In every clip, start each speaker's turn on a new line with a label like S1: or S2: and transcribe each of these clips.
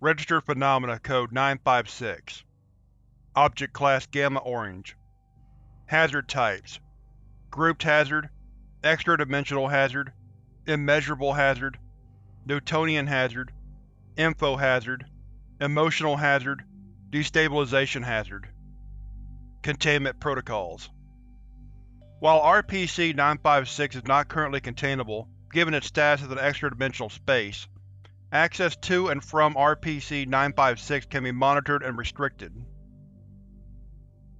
S1: Registered Phenomena Code 956 Object Class Gamma Orange. Hazard Types. Grouped Hazard Extra-dimensional Hazard Immeasurable Hazard Newtonian Hazard Info Hazard Emotional Hazard Destabilization Hazard. Containment Protocols. While RPC-956 is not currently containable, given its status as an extra-dimensional space, access to and from RPC-956 can be monitored and restricted.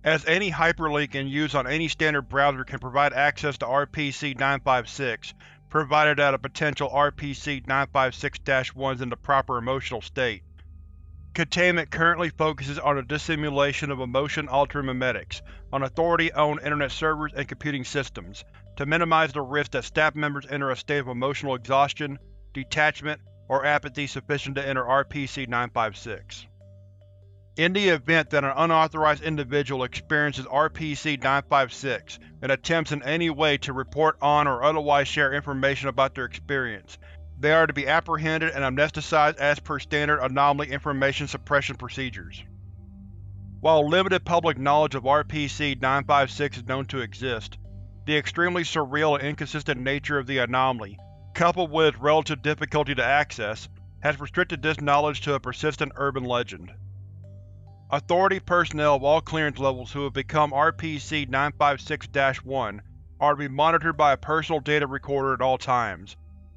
S1: As any hyperlink in use on any standard browser can provide access to RPC-956, provided that a potential RPC-956-1 is in the proper emotional state. Containment currently focuses on the dissimulation of emotion-altering memetics on Authority-owned Internet servers and computing systems, to minimize the risk that staff members enter a state of emotional exhaustion, detachment, or apathy sufficient to enter RPC-956. In the event that an unauthorized individual experiences RPC-956 and attempts in any way to report on or otherwise share information about their experience, they are to be apprehended and amnesticized as per standard anomaly information suppression procedures. While limited public knowledge of RPC-956 is known to exist, the extremely surreal and inconsistent nature of the anomaly, coupled with its relative difficulty to access, has restricted this knowledge to a persistent urban legend. Authority personnel of all clearance levels who have become RPC-956-1 are to be monitored by a personal data recorder at all times,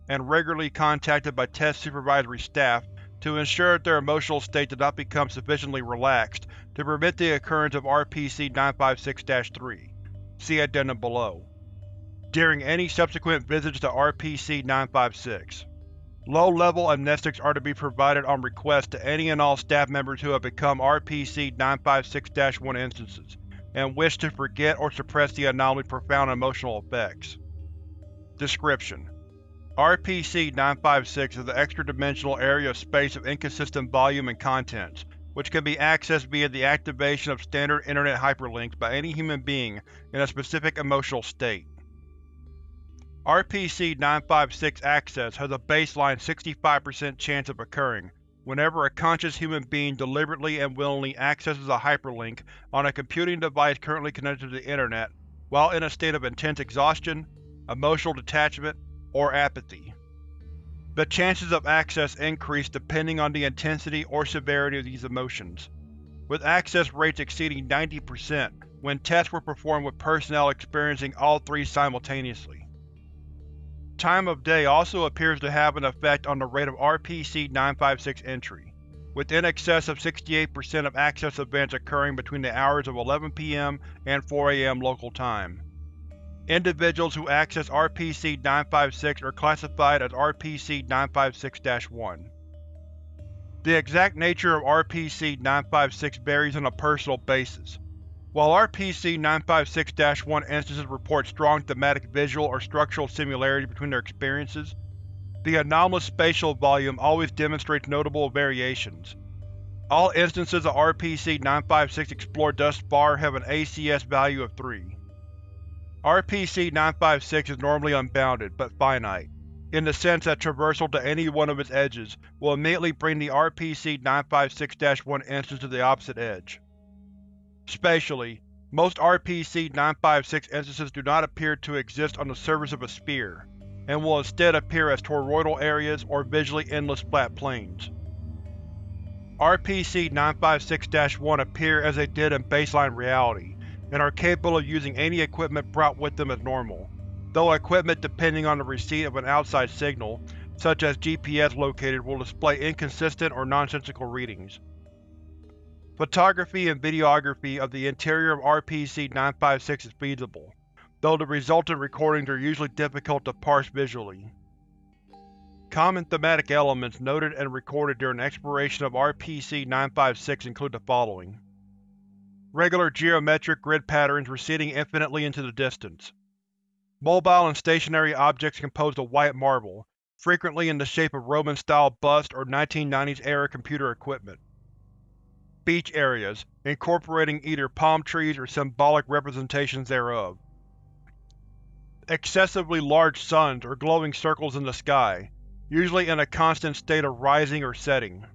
S1: and regularly contacted by test supervisory staff to ensure that their emotional state does not become sufficiently relaxed to permit the occurrence of RPC-956-3 see addendum below, during any subsequent visits to RPC-956. Low-level amnestics are to be provided on request to any and all staff members who have become RPC-956-1 instances, and wish to forget or suppress the anomaly's profound emotional effects. Description: RPC-956 is an extra-dimensional area of space of inconsistent volume and contents, which can be accessed via the activation of standard Internet hyperlinks by any human being in a specific emotional state. RPC-956 access has a baseline 65% chance of occurring whenever a conscious human being deliberately and willingly accesses a hyperlink on a computing device currently connected to the Internet while in a state of intense exhaustion, emotional detachment, or apathy. The chances of access increase depending on the intensity or severity of these emotions, with access rates exceeding 90% when tests were performed with personnel experiencing all three simultaneously. Time of day also appears to have an effect on the rate of RPC-956 entry, with in excess of 68% of access events occurring between the hours of 11 p.m. and 4 a.m. local time. Individuals who access RPC-956 are classified as RPC-956-1. The exact nature of RPC-956 varies on a personal basis, while RPC-956-1 instances report strong thematic visual or structural similarity between their experiences, the anomalous spatial volume always demonstrates notable variations. All instances of RPC-956 explored thus far have an ACS value of 3. RPC-956 is normally unbounded, but finite, in the sense that traversal to any one of its edges will immediately bring the RPC-956-1 instance to the opposite edge. Spatially, most RPC-956 instances do not appear to exist on the surface of a sphere, and will instead appear as toroidal areas or visually endless flat planes. RPC-956-1 appear as they did in baseline reality, and are capable of using any equipment brought with them as normal, though equipment depending on the receipt of an outside signal, such as GPS located will display inconsistent or nonsensical readings. Photography and videography of the interior of RPC-956 is feasible, though the resultant recordings are usually difficult to parse visually. Common thematic elements noted and recorded during exploration of RPC-956 include the following. Regular geometric grid patterns receding infinitely into the distance. Mobile and stationary objects composed of white marble, frequently in the shape of Roman-style bust or 1990s-era computer equipment beach areas, incorporating either palm trees or symbolic representations thereof. Excessively large suns or glowing circles in the sky, usually in a constant state of rising or setting.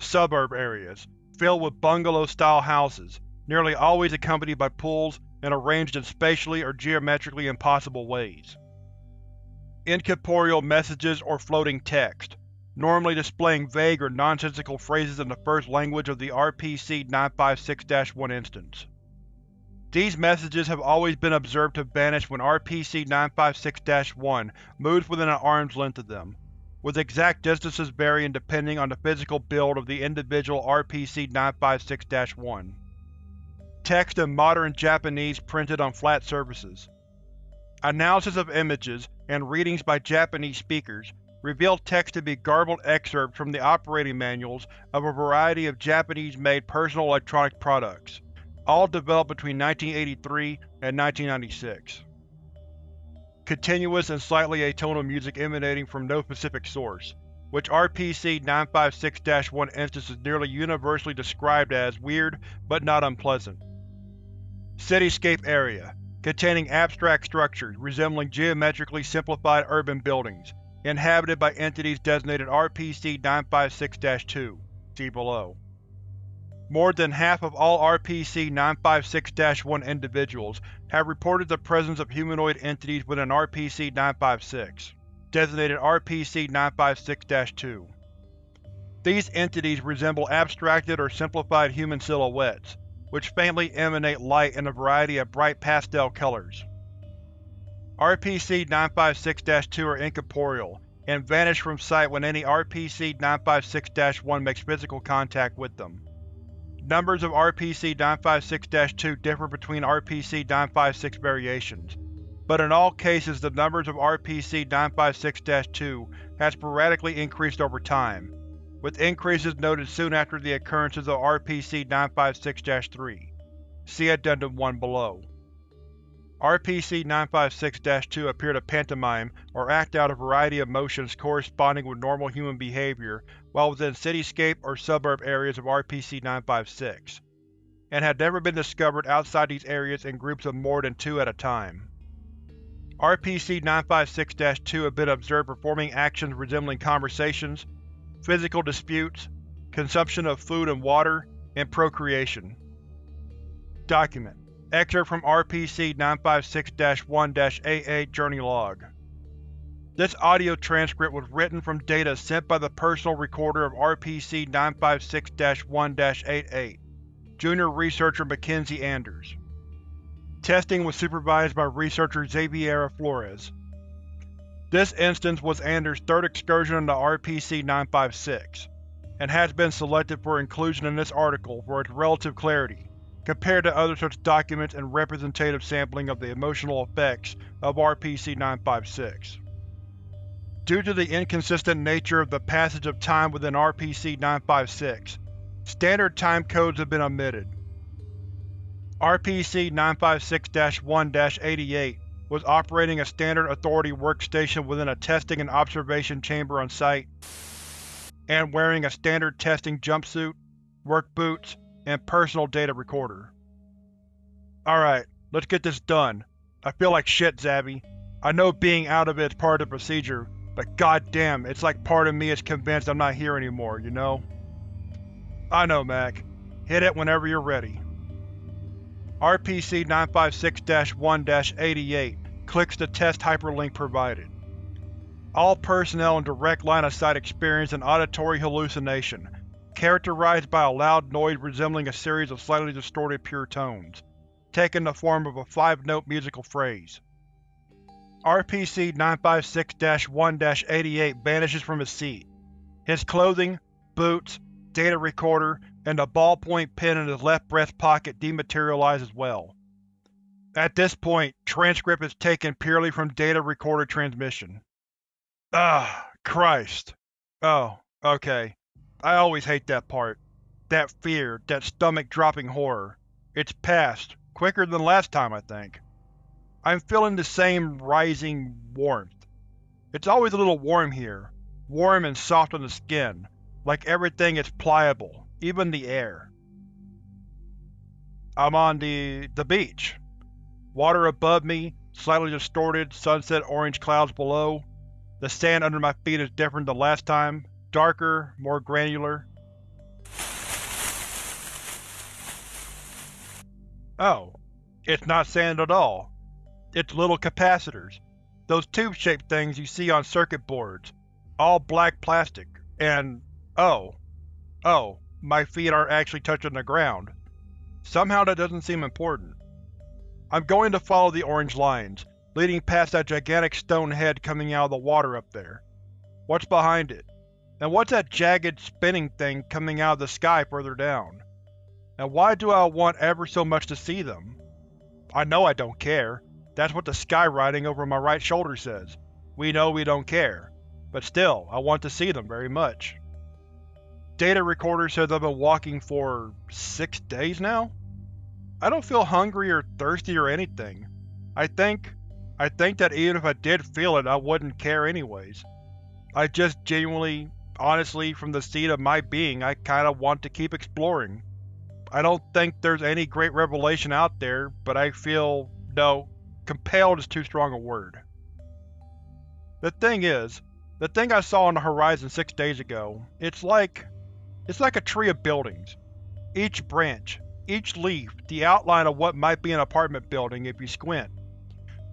S1: suburb areas, filled with bungalow-style houses, nearly always accompanied by pools and arranged in spatially or geometrically impossible ways. Incorporeal messages or floating text, normally displaying vague or nonsensical phrases in the first language of the RPC-956-1 instance. These messages have always been observed to vanish when RPC-956-1 moves within an arm's length of them, with exact distances varying depending on the physical build of the individual RPC-956-1. Text in modern Japanese printed on flat surfaces. Analysis of images and readings by Japanese speakers reveal text to be garbled excerpts from the operating manuals of a variety of Japanese-made personal electronic products all developed between 1983 and 1996. Continuous and slightly atonal music emanating from no specific source, which RPC-956-1 instance is nearly universally described as weird but not unpleasant. Cityscape area, containing abstract structures resembling geometrically simplified urban buildings, inhabited by entities designated RPC-956-2, see below. More than half of all RPC-956-1 individuals have reported the presence of humanoid entities within RPC-956, designated RPC-956-2. These entities resemble abstracted or simplified human silhouettes, which faintly emanate light in a variety of bright pastel colors. RPC-956-2 are incorporeal, and vanish from sight when any RPC-956-1 makes physical contact with them. Numbers of RPC-956-2 differ between RPC-956 variations, but in all cases the numbers of RPC-956-2 has sporadically increased over time, with increases noted soon after the occurrences of RPC-956-3. See Addendum 1 below. RPC-956-2 appear to pantomime or act out a variety of motions corresponding with normal human behavior while within cityscape or suburb areas of RPC-956, and had never been discovered outside these areas in groups of more than two at a time. RPC-956-2 have been observed performing actions resembling conversations, physical disputes, consumption of food and water, and procreation. Document Excerpt from RPC-956-1-88 Journey Log This audio transcript was written from data sent by the personal recorder of RPC-956-1-88, Junior Researcher Mackenzie Anders. Testing was supervised by researcher Xaviera Flores. This instance was Anders' third excursion into RPC-956, and has been selected for inclusion in this article for its relative clarity compared to other such documents and representative sampling of the emotional effects of RPC-956. Due to the inconsistent nature of the passage of time within RPC-956, standard time codes have been omitted. RPC-956-1-88 was operating a standard Authority workstation within a testing and observation chamber on site, and wearing a standard testing jumpsuit, work boots, and personal data recorder. Alright, let's get this done. I feel like shit, Zabby. I know being out of it is part of the procedure, but goddamn, it's like part of me is convinced I'm not here anymore, you know? I know, Mac. Hit it whenever you're ready. RPC-956-1-88 clicks the test hyperlink provided. All personnel in direct line of sight experience an auditory hallucination, characterized by a loud noise resembling a series of slightly distorted pure tones, taking the form of a five-note musical phrase. RPC-956-1-88 vanishes from his seat. His clothing, boots, data recorder, and the ballpoint pen in his left breast pocket dematerialize as well. At this point, transcript is taken purely from data recorder transmission. Ah, Christ. Oh, okay. I always hate that part. That fear, that stomach-dropping horror. It's past, quicker than last time, I think. I'm feeling the same rising warmth. It's always a little warm here, warm and soft on the skin, like everything is pliable, even the air. I'm on the… the beach. Water above me, slightly distorted, sunset orange clouds below. The sand under my feet is different than last time, darker, more granular. Oh, it's not sand at all. It's little capacitors. Those tube-shaped things you see on circuit boards. All black plastic. And… oh. Oh, my feet aren't actually touching the ground. Somehow that doesn't seem important. I'm going to follow the orange lines, leading past that gigantic stone head coming out of the water up there. What's behind it? And what's that jagged, spinning thing coming out of the sky further down? And why do I want ever so much to see them? I know I don't care. That's what the sky writing over my right shoulder says. We know we don't care. But still, I want to see them very much. Data recorder says I've been walking for… six days now? I don't feel hungry or thirsty or anything. I think… I think that even if I did feel it, I wouldn't care anyways. I just genuinely, honestly, from the seat of my being, I kinda want to keep exploring. I don't think there's any great revelation out there, but I feel… no, compelled is too strong a word. The thing is, the thing I saw on the horizon six days ago, it's like… it's like a tree of buildings. Each branch, each leaf, the outline of what might be an apartment building if you squint.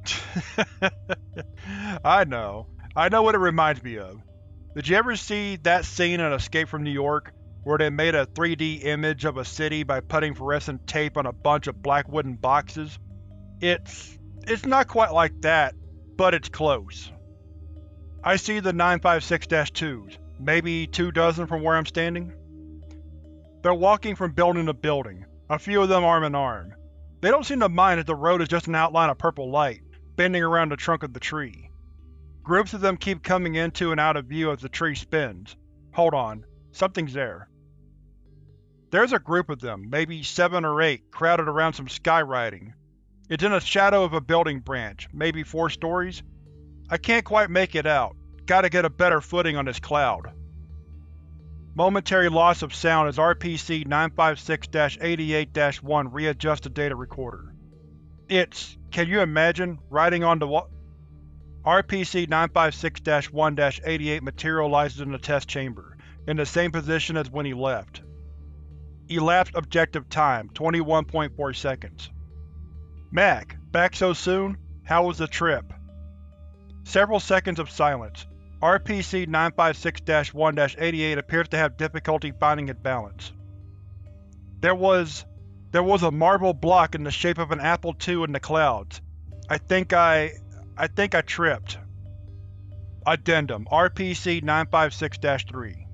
S1: I know. I know what it reminds me of. Did you ever see that scene in Escape from New York, where they made a 3D image of a city by putting fluorescent tape on a bunch of black wooden boxes? It's… it's not quite like that, but it's close. I see the 956-2s, maybe two dozen from where I'm standing. They're walking from building to building, a few of them arm in arm. They don't seem to mind that the road is just an outline of purple light, bending around the trunk of the tree. Groups of them keep coming into and out of view as the tree spins. Hold on, something's there. There's a group of them, maybe seven or eight, crowded around some skywriting. It's in the shadow of a building branch, maybe four stories? I can't quite make it out. Gotta get a better footing on this cloud. Momentary loss of sound as RPC-956-88-1 readjusts the data recorder. It's… can you imagine, riding on the wa- RPC-956-1-88 materializes in the test chamber, in the same position as when he left. Elapsed objective time, 21.4 seconds. Mac, back so soon? How was the trip? Several seconds of silence. RPC-956-1-88 appears to have difficulty finding its balance. There was… there was a marble block in the shape of an apple II in the clouds. I think I… I think I tripped. Addendum RPC-956-3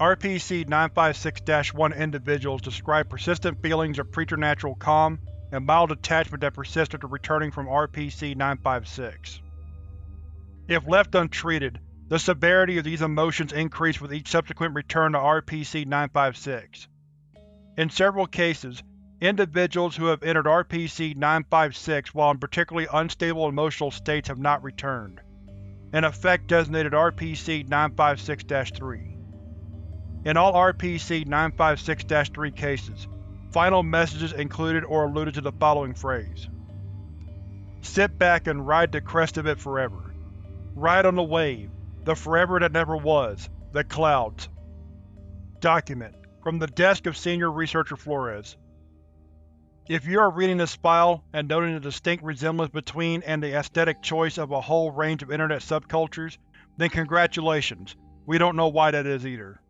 S1: RPC-956-1 individuals describe persistent feelings of preternatural calm and mild attachment that persist after returning from RPC-956. If left untreated, the severity of these emotions increase with each subsequent return to RPC-956. In several cases, individuals who have entered RPC-956 while in particularly unstable emotional states have not returned, an effect designated RPC-956-3. In all RPC-956-3 cases, final messages included or alluded to the following phrase. Sit back and ride the crest of it forever. Ride on the wave, the forever that never was, the clouds. Document, from the desk of Senior Researcher Flores. If you are reading this file and noting the distinct resemblance between and the aesthetic choice of a whole range of Internet subcultures, then congratulations, we don't know why that is either.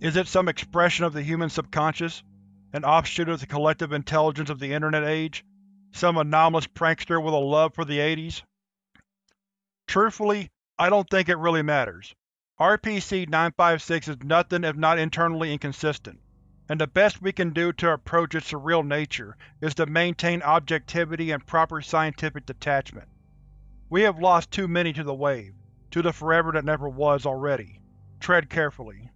S1: Is it some expression of the human subconscious? An offshoot of the collective intelligence of the Internet age? Some anomalous prankster with a love for the 80s? Truthfully, I don't think it really matters. RPC-956 is nothing if not internally inconsistent, and the best we can do to approach its surreal nature is to maintain objectivity and proper scientific detachment. We have lost too many to the wave, to the forever that never was already. Tread carefully.